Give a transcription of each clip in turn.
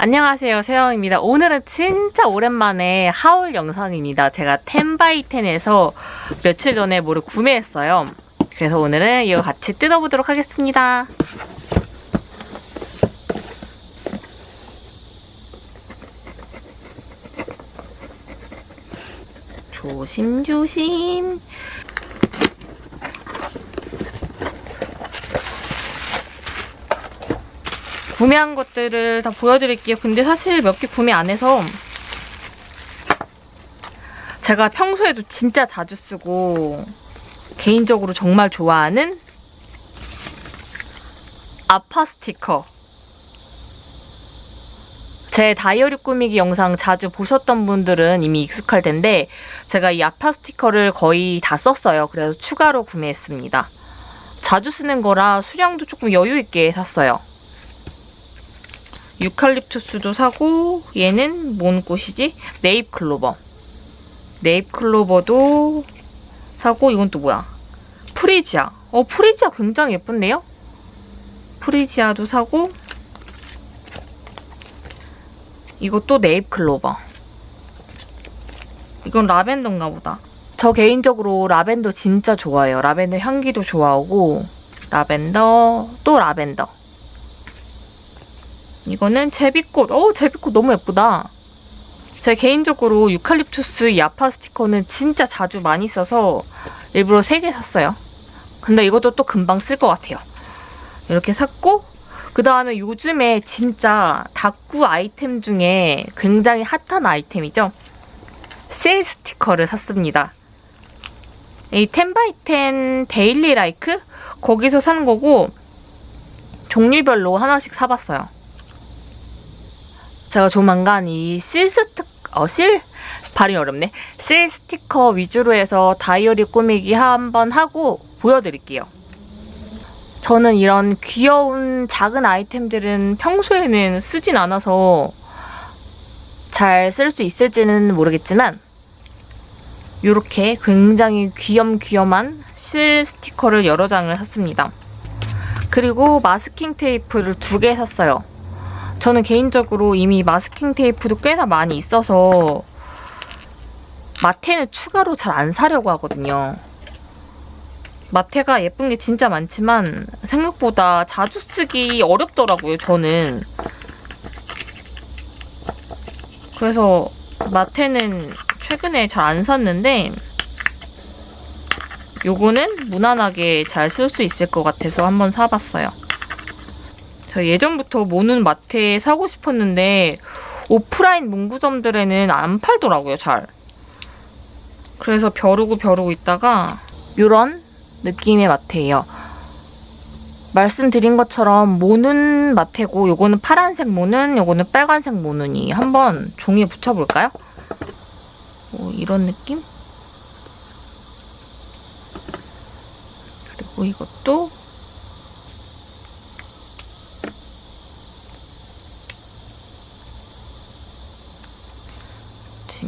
안녕하세요. 세영입니다. 오늘은 진짜 오랜만에 하울 영상입니다. 제가 10x10에서 며칠 전에 뭐를 구매했어요. 그래서 오늘은 이거 같이 뜯어보도록 하겠습니다. 조심조심 구매한 것들을 다 보여드릴게요. 근데 사실 몇 개 구매 안 해서 제가 평소에도 진짜 자주 쓰고 개인적으로 정말 좋아하는 아파 스티커 제 다이어리 꾸미기 영상 자주 보셨던 분들은 이미 익숙할 텐데 제가 이 아파 스티커를 거의 다 썼어요. 그래서 추가로 구매했습니다. 자주 쓰는 거라 수량도 조금 여유 있게 샀어요. 유칼립투스도 사고 얘는 뭔 꽃이지? 네잎 클로버. 네잎 클로버도 사고 이건 또 뭐야? 프리지아. 어 프리지아 굉장히 예쁜데요? 프리지아도 사고 이것도 네잎 클로버. 이건 라벤더인가 보다. 저 개인적으로 라벤더 진짜 좋아해요. 라벤더 향기도 좋아하고 라벤더 또 라벤더. 이거는 제비꽃. 어 제비꽃 너무 예쁘다. 제 개인적으로 유칼립투스 야파 스티커는 진짜 자주 많이 써서 일부러 3개 샀어요. 근데 이것도 또 금방 쓸 것 같아요. 이렇게 샀고 그 다음에 요즘에 진짜 다꾸 아이템 중에 굉장히 핫한 아이템이죠. 실 스티커를 샀습니다. 이 10x10 데일리 라이크? 거기서 산 거고 종류별로 하나씩 사봤어요. 제가 조만간 이 실 스틱, 어, 실, 발음이 어렵네. 실 스티커 위주로 해서 다이어리 꾸미기 한번 하고 보여드릴게요. 저는 이런 귀여운 작은 아이템들은 평소에는 쓰진 않아서 잘 쓸 수 있을지는 모르겠지만 이렇게 굉장히 귀염귀염한 실 스티커를 여러 장을 샀습니다. 그리고 마스킹 테이프를 두 개 샀어요. 저는 개인적으로 이미 마스킹 테이프도 꽤나 많이 있어서 마테는 추가로 잘 안 사려고 하거든요. 마테가 예쁜 게 진짜 많지만 생각보다 자주 쓰기 어렵더라고요, 저는. 그래서 마테는 최근에 잘 안 샀는데 요거는 무난하게 잘 쓸 수 있을 것 같아서 한번 사봤어요. 저 예전부터 모는 마트에 사고 싶었는데 오프라인 문구점들에는 안 팔더라고요, 잘. 그래서 벼르고 벼르고 있다가 이런 느낌의 마트예요. 말씀드린 것처럼 모는 마테고 요거는 파란색 모는, 요거는 빨간색 모는이 한번 종이에 붙여볼까요? 뭐 이런 느낌? 그리고 이것도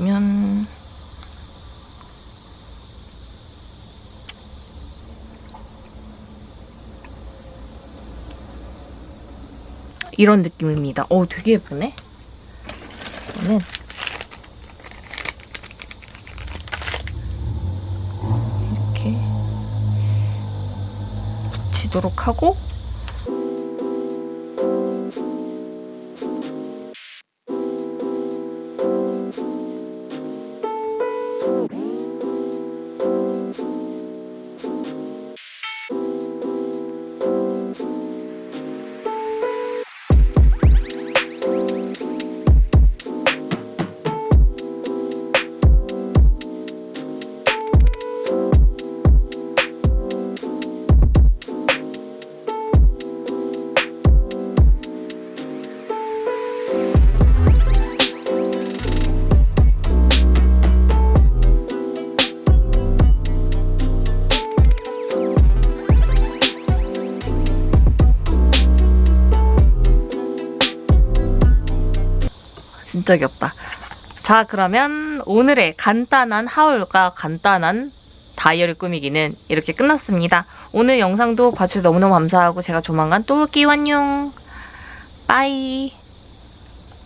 보시면 이런 느낌입니다. 오, 되게 예쁘네. 이거는 이렇게 붙이도록 하고 진짜 귀엽다. 자 그러면 오늘의 간단한 하울과 간단한 다이어리 꾸미기는 이렇게 끝났습니다. 오늘 영상도 봐주셔서 너무너무 감사하고 제가 조만간 또 올게요. 안녕. 빠이.